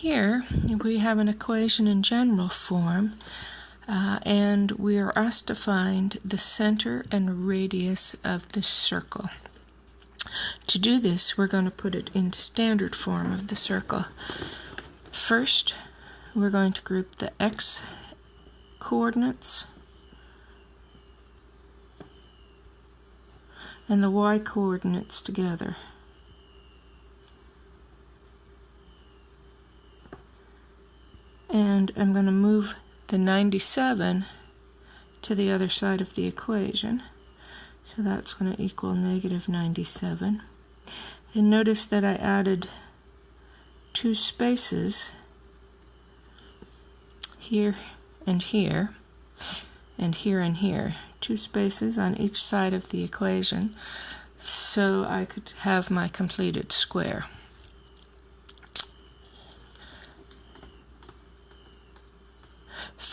Here we have an equation in general form uh, and we are asked to find the center and radius of the circle. To do this, we're going to put it into standard form of the circle. First, we're going to group the x coordinates and the y coordinates together. And I'm going to move the 97 to the other side of the equation. So that's going to equal negative 97. And notice that I added two spaces here and here, and here and here. Two spaces on each side of the equation so I could have my completed square.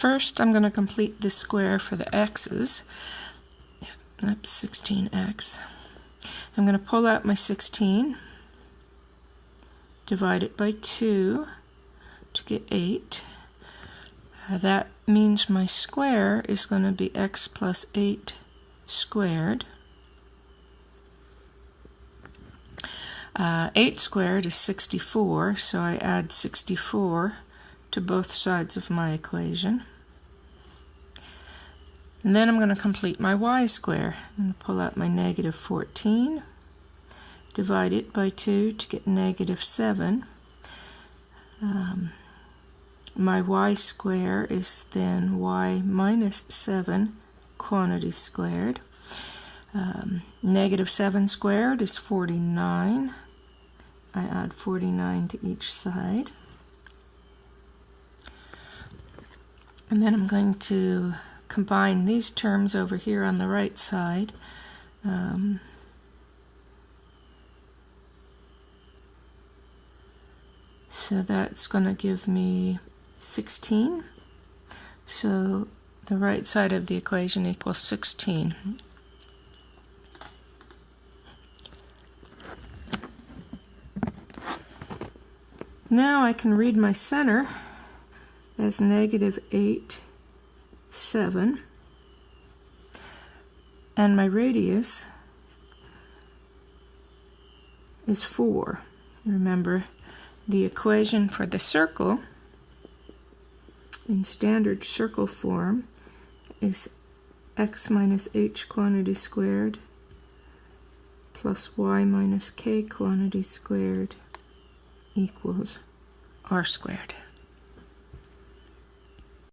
First, I'm going to complete the square for the x's. That's 16x. I'm going to pull out my 16, divide it by 2 to get 8. Uh, that means my square is going to be x plus 8 squared. Uh, 8 squared is 64, so I add 64 to both sides of my equation. And then I'm going to complete my y square. I'm going to pull out my negative 14, divide it by 2 to get negative 7. Um, my y square is then y minus 7 quantity squared. Um, negative 7 squared is 49. I add 49 to each side. And then I'm going to combine these terms over here on the right side. Um, so that's going to give me 16. So the right side of the equation equals 16. Now I can read my center as negative 8 7 and my radius is 4. Remember the equation for the circle in standard circle form is x minus h quantity squared plus y minus k quantity squared equals r squared.